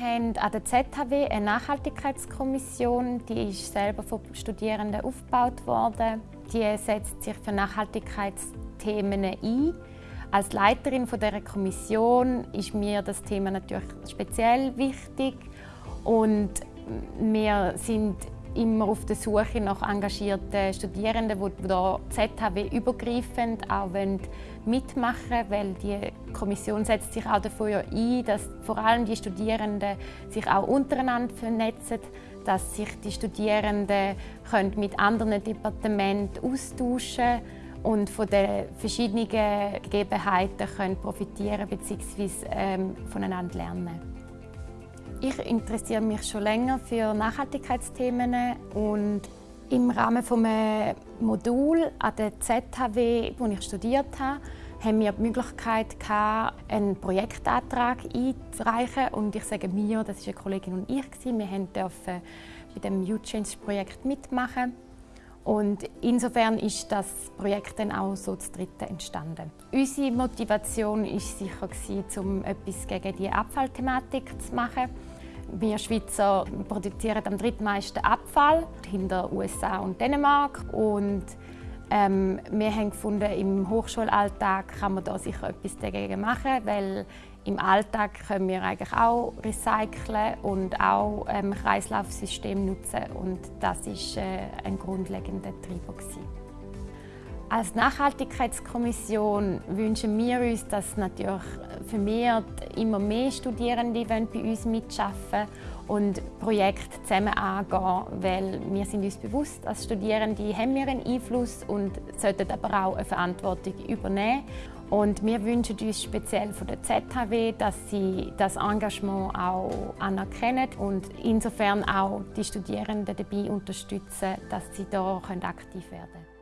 haben an der ZHW eine Nachhaltigkeitskommission, die ist selber von Studierenden aufgebaut worden. Die setzt sich für Nachhaltigkeitsthemen ein. Als Leiterin dieser Kommission ist mir das Thema natürlich speziell wichtig und wir sind immer auf der Suche nach engagierten Studierenden, die da ZHW übergreifend auch mitmachen wollen, weil die Kommission setzt sich auch dafür ein, dass vor allem die Studierenden sich auch untereinander vernetzen, dass sich die Studierenden können mit anderen Departementen austauschen und von den verschiedenen Gegebenheiten können profitieren bzw. Ähm, voneinander lernen. Ich interessiere mich schon länger für Nachhaltigkeitsthemen und im Rahmen eines Modul an der ZHW, wo ich studiert habe, haben wir die Möglichkeit, einen Projektantrag einzureichen. Und ich sage mir, das war eine Kollegin und ich. Wir durften bei dem U-Change-Projekt mitmachen. Und insofern ist das Projekt dann auch so zu dritten entstanden. Unsere Motivation war sicher, um etwas gegen die Abfallthematik zu machen. Wir Schweizer produzieren am drittmeisten Abfall, hinter USA und Dänemark. Und ähm, wir haben gefunden, im Hochschulalltag kann man da sicher etwas dagegen machen, weil im Alltag können wir eigentlich auch recyceln und auch ähm, Kreislaufsystem nutzen und das ist äh, ein grundlegender Treiber gewesen. Als Nachhaltigkeitskommission wünschen wir uns, dass natürlich vermehrt immer mehr Studierende bei uns mitarbeiten und Projekte zusammen angehen, weil wir sind uns bewusst, als Studierende haben wir einen Einfluss und sollten aber auch eine Verantwortung übernehmen. Und wir wünschen uns speziell von der ZHW, dass sie das Engagement auch anerkennen und insofern auch die Studierenden dabei unterstützen, dass sie da aktiv werden können.